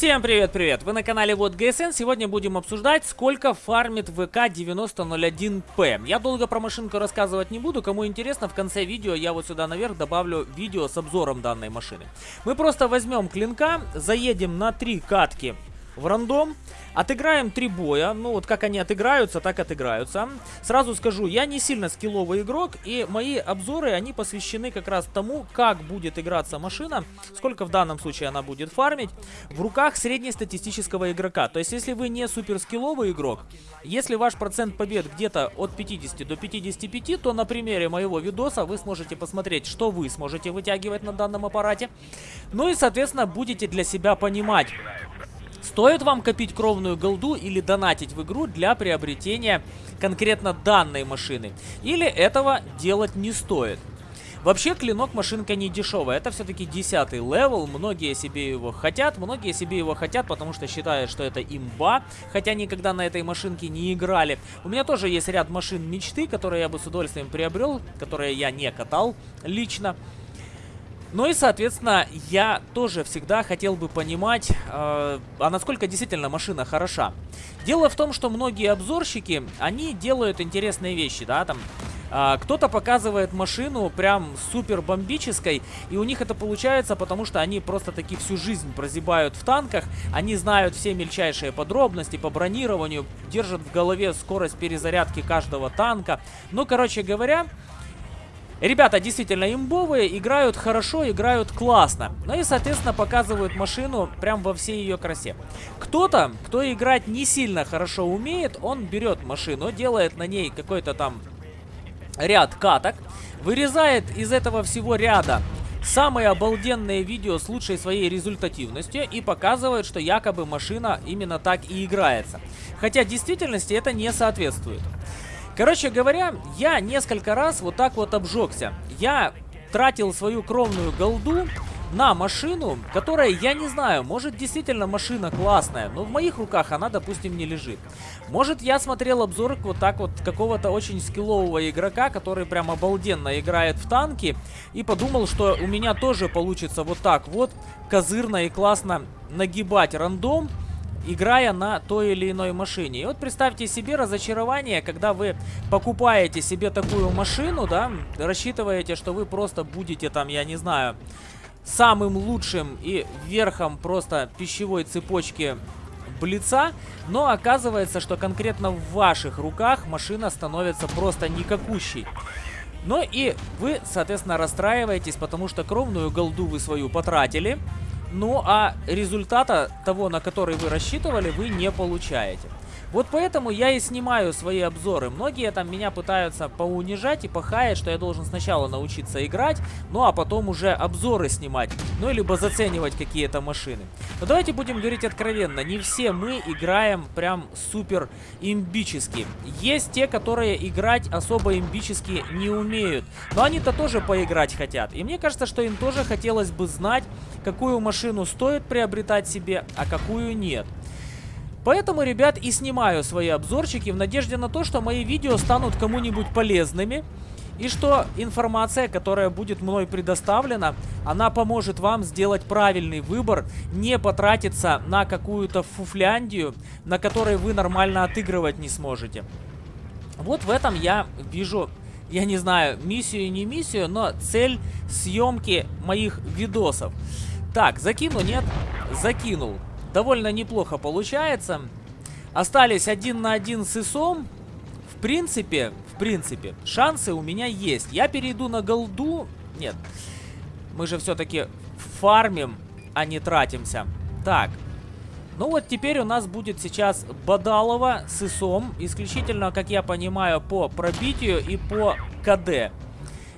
Всем привет-привет! Вы на канале Вот ГСН. Сегодня будем обсуждать, сколько фармит ВК 9001П. Я долго про машинку рассказывать не буду. Кому интересно, в конце видео я вот сюда наверх добавлю видео с обзором данной машины. Мы просто возьмем клинка, заедем на три катки в рандом. Отыграем три боя. Ну, вот как они отыграются, так отыграются. Сразу скажу, я не сильно скилловый игрок, и мои обзоры, они посвящены как раз тому, как будет играться машина, сколько в данном случае она будет фармить, в руках среднестатистического игрока. То есть, если вы не супер скилловый игрок, если ваш процент побед где-то от 50 до 55, то на примере моего видоса вы сможете посмотреть, что вы сможете вытягивать на данном аппарате. Ну и, соответственно, будете для себя понимать, Стоит вам копить кровную голду или донатить в игру для приобретения конкретно данной машины? Или этого делать не стоит? Вообще, клинок машинка не дешевая. Это все-таки 10 level. Многие себе его хотят. Многие себе его хотят, потому что считают, что это имба. Хотя никогда на этой машинке не играли. У меня тоже есть ряд машин мечты, которые я бы с удовольствием приобрел. Которые я не катал лично. Ну и, соответственно, я тоже всегда хотел бы понимать, э, а насколько действительно машина хороша. Дело в том, что многие обзорщики, они делают интересные вещи, да, там... Uh, Кто-то показывает машину прям супер бомбической, и у них это получается, потому что они просто таки всю жизнь прозябают в танках, они знают все мельчайшие подробности по бронированию, держат в голове скорость перезарядки каждого танка. Ну, короче говоря, Ребята действительно имбовые, играют хорошо, играют классно. Ну и, соответственно, показывают машину прям во всей ее красе. Кто-то, кто играть не сильно хорошо умеет, он берет машину, делает на ней какой-то там ряд каток, вырезает из этого всего ряда самые обалденные видео с лучшей своей результативностью и показывает, что якобы машина именно так и играется. Хотя в действительности это не соответствует. Короче говоря, я несколько раз вот так вот обжегся. Я тратил свою кровную голду на машину, которая, я не знаю, может действительно машина классная, но в моих руках она, допустим, не лежит. Может я смотрел обзор вот так вот какого-то очень скиллового игрока, который прям обалденно играет в танки, и подумал, что у меня тоже получится вот так вот козырно и классно нагибать рандом, играя на той или иной машине. И вот представьте себе разочарование, когда вы покупаете себе такую машину, да, рассчитываете, что вы просто будете там, я не знаю, самым лучшим и верхом просто пищевой цепочки Блица, но оказывается, что конкретно в ваших руках машина становится просто никакущей. Ну и вы, соответственно, расстраиваетесь, потому что кровную голду вы свою потратили, ну а результата того, на который вы рассчитывали, вы не получаете. Вот поэтому я и снимаю свои обзоры. Многие там меня пытаются поунижать и похаять, что я должен сначала научиться играть, ну а потом уже обзоры снимать. Ну, либо заценивать какие-то машины. Но давайте будем говорить откровенно. Не все мы играем прям супер имбически. Есть те, которые играть особо имбически не умеют. Но они-то тоже поиграть хотят. И мне кажется, что им тоже хотелось бы знать, какую машину стоит приобретать себе, а какую нет. Поэтому, ребят, и снимаю свои обзорчики в надежде на то, что мои видео станут кому-нибудь полезными. И что информация, которая будет мной предоставлена, она поможет вам сделать правильный выбор, не потратиться на какую-то фуфляндию, на которой вы нормально отыгрывать не сможете. Вот в этом я вижу, я не знаю, миссию не миссию, но цель съемки моих видосов. Так, закину, нет? Закинул довольно неплохо получается. Остались один на один с ИСом. В принципе, в принципе, шансы у меня есть. Я перейду на голду. Нет, мы же все-таки фармим, а не тратимся. Так, ну вот теперь у нас будет сейчас Бадалова с ИСом. Исключительно, как я понимаю, по пробитию и по КД.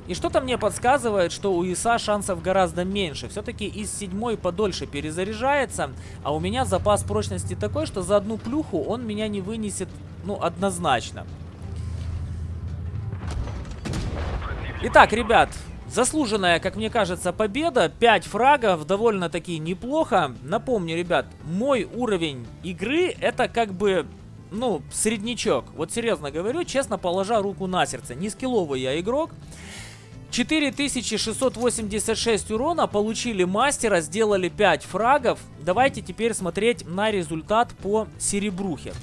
И что-то мне подсказывает, что у ИСа шансов гораздо меньше. Все-таки из седьмой подольше перезаряжается, а у меня запас прочности такой, что за одну плюху он меня не вынесет, ну, однозначно. Итак, ребят, заслуженная, как мне кажется, победа. 5 фрагов, довольно-таки неплохо. Напомню, ребят, мой уровень игры это как бы ну, среднячок. Вот серьезно говорю, честно положа руку на сердце. Не скилловый я игрок. 4686 урона, получили мастера, сделали 5 фрагов. Давайте теперь смотреть на результат по серебрухе.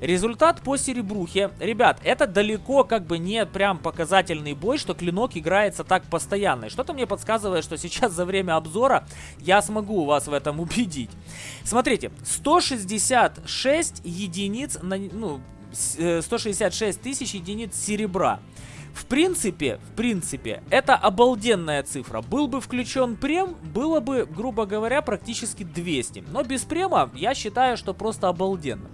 Результат по серебрухе. Ребят, это далеко как бы не прям показательный бой, что клинок играется так постоянно. Что-то мне подсказывает, что сейчас за время обзора я смогу вас в этом убедить. Смотрите, 166 единиц, на, ну, 166 э, тысяч единиц серебра. В принципе, в принципе, это обалденная цифра. Был бы включен прем, было бы, грубо говоря, практически 200. Но без према я считаю, что просто обалденно.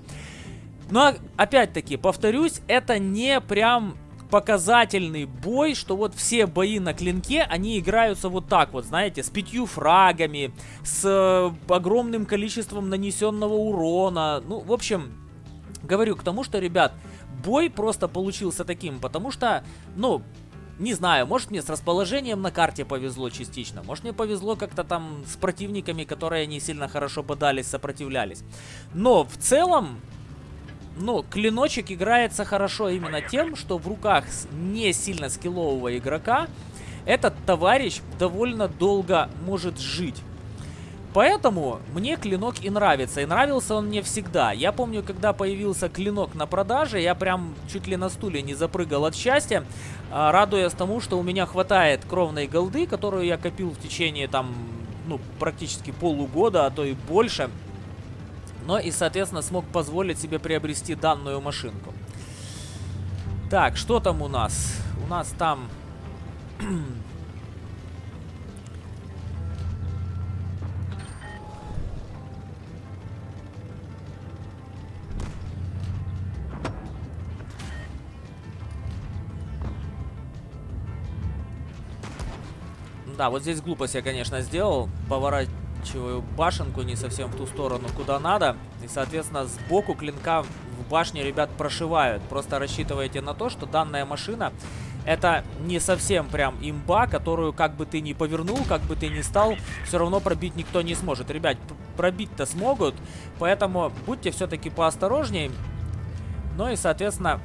Но, опять-таки, повторюсь, это не прям показательный бой, что вот все бои на клинке, они играются вот так вот, знаете, с пятью фрагами, с э, огромным количеством нанесенного урона. Ну, в общем, говорю к тому, что, ребят, бой просто получился таким, потому что, ну, не знаю, может мне с расположением на карте повезло частично, может мне повезло как-то там с противниками, которые не сильно хорошо бодались, сопротивлялись. Но в целом, ну, клиночек играется хорошо именно тем, что в руках не сильно скиллового игрока этот товарищ довольно долго может жить. Поэтому мне клинок и нравится. И нравился он мне всегда. Я помню, когда появился клинок на продаже, я прям чуть ли на стуле не запрыгал от счастья, а, радуясь тому, что у меня хватает кровной голды, которую я копил в течение там, ну, практически полугода, а то и больше. Но и, соответственно, смог позволить себе приобрести данную машинку. Так, что там у нас? У нас там Да, вот здесь глупость я, конечно, сделал. Поворачиваю башенку не совсем в ту сторону, куда надо. И, соответственно, сбоку клинка в башне, ребят, прошивают. Просто рассчитывайте на то, что данная машина это не совсем прям имба, которую как бы ты ни повернул, как бы ты ни стал, все равно пробить никто не сможет. Ребят, пробить-то смогут, поэтому будьте все-таки поосторожнее. Ну и, соответственно,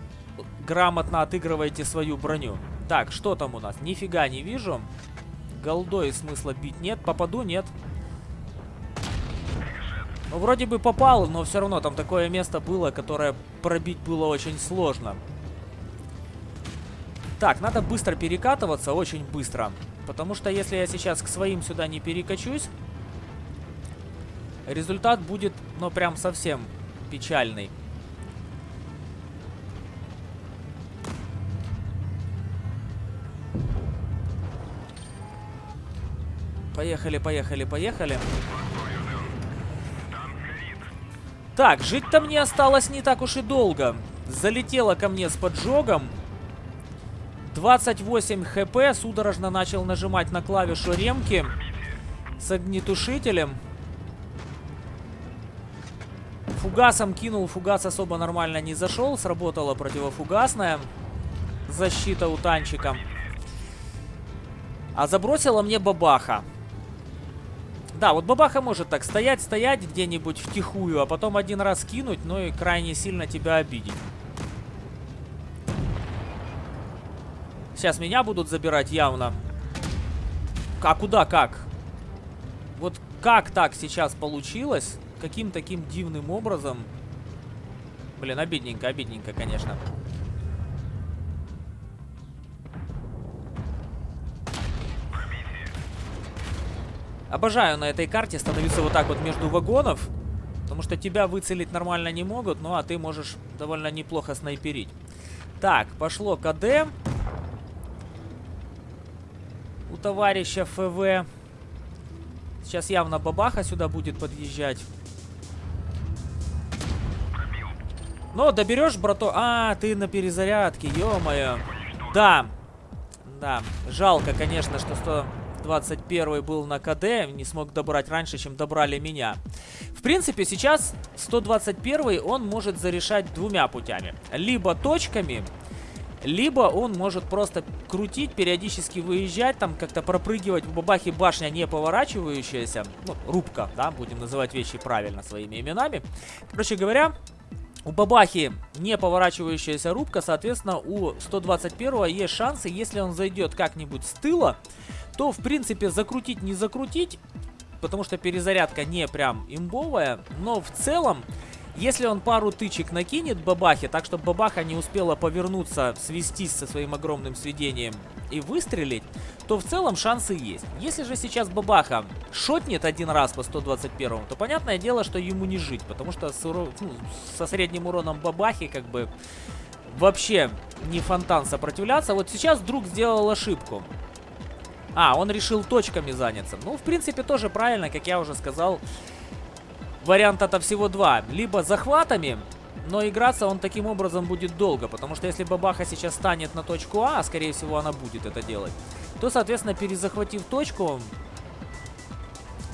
грамотно отыгрывайте свою броню. Так, что там у нас? Нифига не вижу. Голдой смысла бить нет. Попаду? Нет. Ну, вроде бы попал, но все равно там такое место было, которое пробить было очень сложно. Так, надо быстро перекатываться, очень быстро. Потому что если я сейчас к своим сюда не перекачусь, результат будет, ну, прям совсем печальный. Поехали, поехали, поехали. Так, жить-то мне осталось не так уж и долго. Залетела ко мне с поджогом. 28 хп. Судорожно начал нажимать на клавишу ремки. С огнетушителем. Фугасом кинул. Фугас особо нормально не зашел. Сработала противофугасная защита у танчика. А забросила мне бабаха. Да, вот бабаха может так стоять, стоять где-нибудь втихую, а потом один раз кинуть, ну и крайне сильно тебя обидеть. Сейчас меня будут забирать явно. А куда как? Вот как так сейчас получилось? Каким таким дивным образом? Блин, обидненько, обидненько, конечно. Обожаю на этой карте становиться вот так вот между вагонов. Потому что тебя выцелить нормально не могут, ну а ты можешь довольно неплохо снайперить. Так, пошло КД. У товарища ФВ. Сейчас явно бабаха сюда будет подъезжать. Но доберешь, брато... А, ты на перезарядке, ё-моё. Да. Да, жалко, конечно, что 100... 21 был на КД, не смог добрать раньше, чем добрали меня. В принципе, сейчас 121 он может зарешать двумя путями. Либо точками, либо он может просто крутить, периодически выезжать, там как-то пропрыгивать в бабахе башня не поворачивающаяся. Ну, рубка, да, будем называть вещи правильно своими именами. Короче говоря, у Бабахи не поворачивающаяся рубка, соответственно, у 121 есть шансы, если он зайдет как-нибудь с тыла, то, в принципе, закрутить не закрутить, потому что перезарядка не прям имбовая, но в целом, если он пару тычек накинет Бабахе, так чтобы Бабаха не успела повернуться, свестись со своим огромным сведением и выстрелить, то в целом шансы есть. Если же сейчас Бабаха шотнет один раз по 121, то понятное дело, что ему не жить, потому что с уро... ну, со средним уроном Бабахи как бы вообще не фонтан сопротивляться. Вот сейчас друг сделал ошибку. А, он решил точками заняться. Ну, в принципе, тоже правильно, как я уже сказал. Варианта-то всего два. Либо захватами, но играться он таким образом будет долго, потому что если Бабаха сейчас станет на точку А, а скорее всего она будет это делать, то, соответственно, перезахватив точку,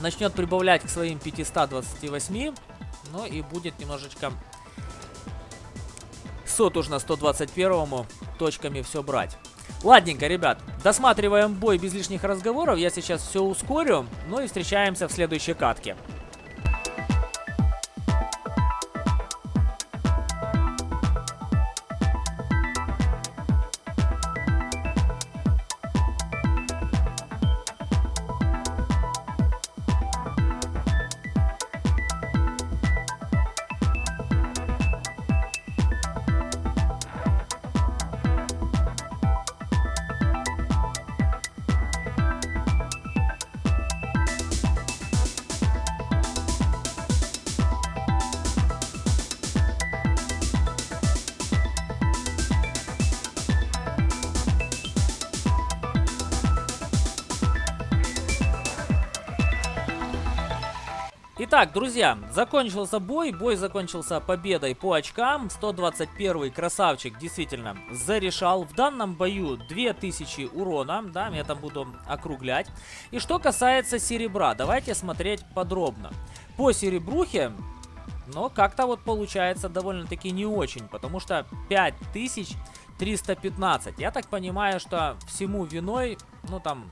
начнет прибавлять к своим 528, ну и будет немножечко сотужно 121 точками все брать. Ладненько, ребят, досматриваем бой без лишних разговоров, я сейчас все ускорю, ну и встречаемся в следующей катке. Итак, друзья, закончился бой. Бой закончился победой по очкам. 121 красавчик действительно зарешал. В данном бою 2000 урона. Да, я там буду округлять. И что касается серебра, давайте смотреть подробно. По серебрухе, но как-то вот получается довольно-таки не очень. Потому что 5315. Я так понимаю, что всему виной, ну там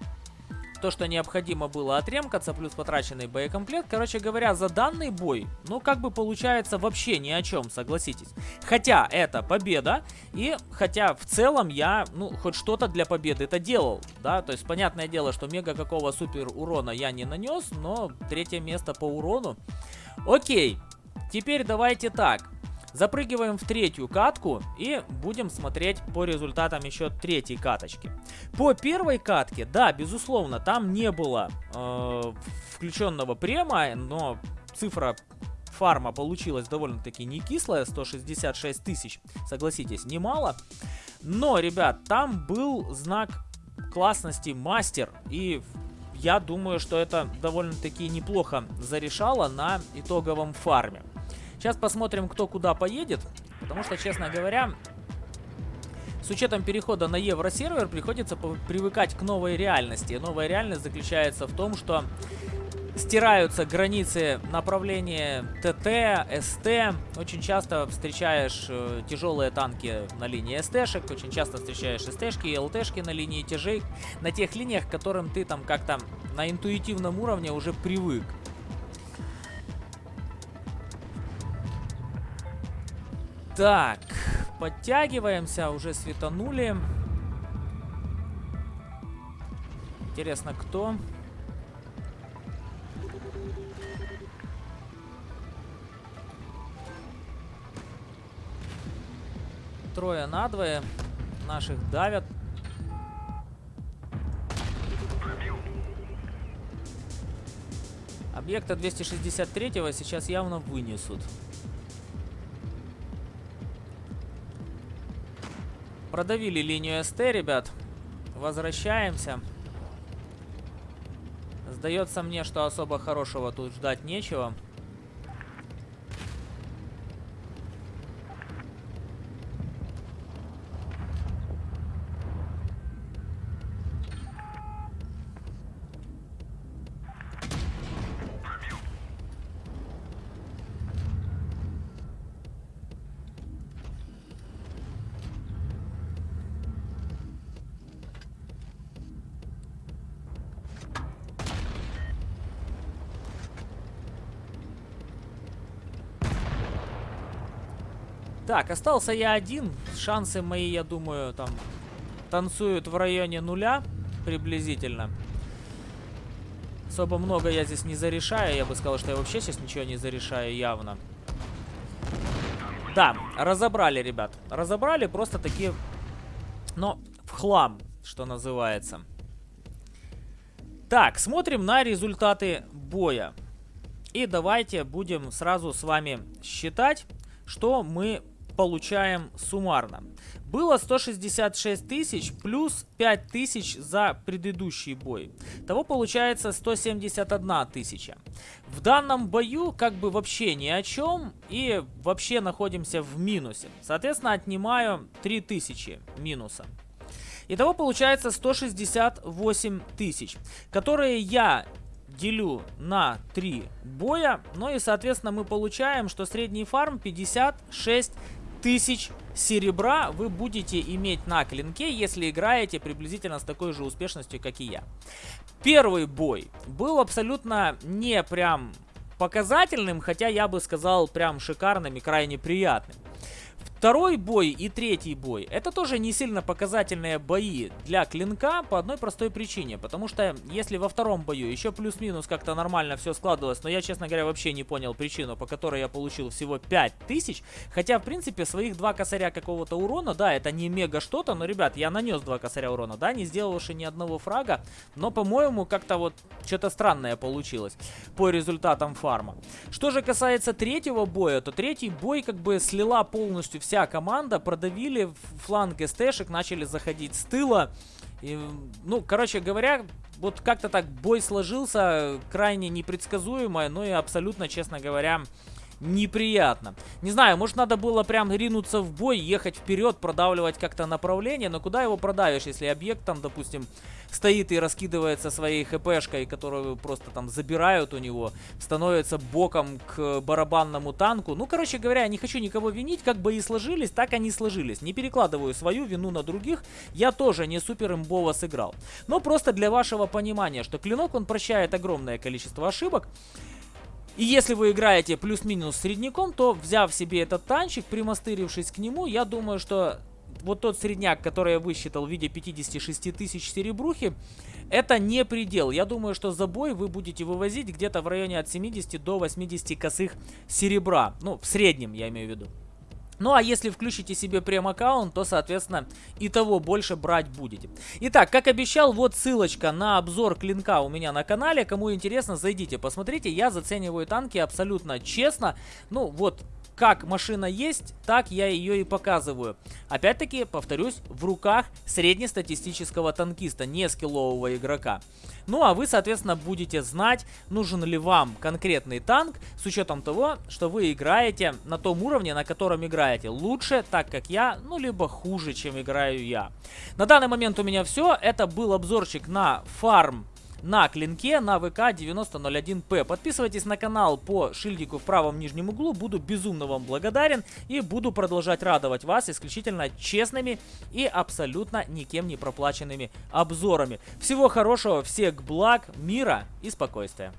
то, что необходимо было отремкаться, плюс потраченный боекомплект. Короче говоря, за данный бой, ну, как бы получается вообще ни о чем, согласитесь. Хотя это победа, и хотя в целом я, ну, хоть что-то для победы это делал, да, то есть понятное дело, что мега какого супер урона я не нанес, но третье место по урону. Окей, теперь давайте так. Запрыгиваем в третью катку и будем смотреть по результатам еще третьей каточки. По первой катке, да, безусловно, там не было э, включенного према, но цифра фарма получилась довольно-таки не кислая, 166 тысяч, согласитесь, немало. Но, ребят, там был знак классности мастер, и я думаю, что это довольно-таки неплохо зарешало на итоговом фарме. Сейчас посмотрим, кто куда поедет. Потому что, честно говоря, с учетом перехода на евросервер приходится привыкать к новой реальности. Новая реальность заключается в том, что стираются границы направления ТТ, СТ. Очень часто встречаешь э, тяжелые танки на линии СТшек, очень часто встречаешь СТшки и ЛТшки на линии тяжей, на тех линиях, к которым ты там как-то на интуитивном уровне уже привык. Так, подтягиваемся, уже светанули. Интересно, кто? Трое на двое. Наших давят. Объекта 263 сейчас явно вынесут. Продавили линию СТ, ребят. Возвращаемся. Сдается мне, что особо хорошего тут ждать нечего. Так, остался я один. Шансы мои, я думаю, там танцуют в районе нуля приблизительно. Особо много я здесь не зарешаю. Я бы сказал, что я вообще сейчас ничего не зарешаю явно. Да, разобрали, ребят. Разобрали просто такие, но в хлам, что называется. Так, смотрим на результаты боя. И давайте будем сразу с вами считать, что мы получаем суммарно. Было 166 тысяч плюс 5 тысяч за предыдущий бой. Того получается 171 тысяча. В данном бою как бы вообще ни о чем и вообще находимся в минусе. Соответственно, отнимаю 3000 минуса. Итого получается 168 тысяч, которые я делю на 3 боя. Ну и, соответственно, мы получаем, что средний фарм 56 тысяч серебра вы будете иметь на клинке, если играете приблизительно с такой же успешностью, как и я. Первый бой был абсолютно не прям показательным, хотя я бы сказал прям шикарным и крайне приятным. Второй бой и третий бой это тоже не сильно показательные бои для клинка по одной простой причине. Потому что если во втором бою еще плюс-минус как-то нормально все складывалось, но я, честно говоря, вообще не понял причину, по которой я получил всего 5000. Хотя, в принципе, своих два косаря какого-то урона, да, это не мега что-то, но, ребят, я нанес два косаря урона, да, не сделавши ни одного фрага. Но, по-моему, как-то вот что-то странное получилось по результатам фарма. Что же касается третьего боя, то третий бой как бы слила полностью все вся команда продавили фланг СТшек, начали заходить с тыла. И, ну, короче говоря, вот как-то так бой сложился, крайне непредсказуемо, ну и абсолютно, честно говоря, неприятно. Не знаю, может надо было прям ринуться в бой, ехать вперед, продавливать как-то направление, но куда его продавишь, если объект там, допустим, стоит и раскидывается своей хпшкой, которую просто там забирают у него, становится боком к барабанному танку. Ну, короче говоря, не хочу никого винить, как бы и сложились, так они сложились. Не перекладываю свою вину на других, я тоже не супер имбово сыграл. Но просто для вашего понимания, что клинок, он прощает огромное количество ошибок, и если вы играете плюс-минус средняком, то взяв себе этот танчик, примастырившись к нему, я думаю, что вот тот средняк, который я высчитал в виде 56 тысяч серебрухи, это не предел. Я думаю, что за бой вы будете вывозить где-то в районе от 70 до 80 косых серебра. Ну, в среднем я имею в виду. Ну а если включите себе прем-аккаунт, то, соответственно, и того больше брать будете. Итак, как обещал, вот ссылочка на обзор клинка у меня на канале. Кому интересно, зайдите, посмотрите. Я зацениваю танки абсолютно честно. Ну вот, как машина есть, так я ее и показываю. Опять-таки, повторюсь, в руках среднестатистического танкиста, не скиллового игрока. Ну а вы, соответственно, будете знать, нужен ли вам конкретный танк, с учетом того, что вы играете на том уровне, на котором играете. Лучше, так как я, ну либо хуже, чем играю я. На данный момент у меня все. Это был обзорчик на фарм на клинке на ВК 9001П. Подписывайтесь на канал по шильдику в правом нижнем углу. Буду безумно вам благодарен и буду продолжать радовать вас исключительно честными и абсолютно никем не проплаченными обзорами. Всего хорошего, всех благ, мира и спокойствия.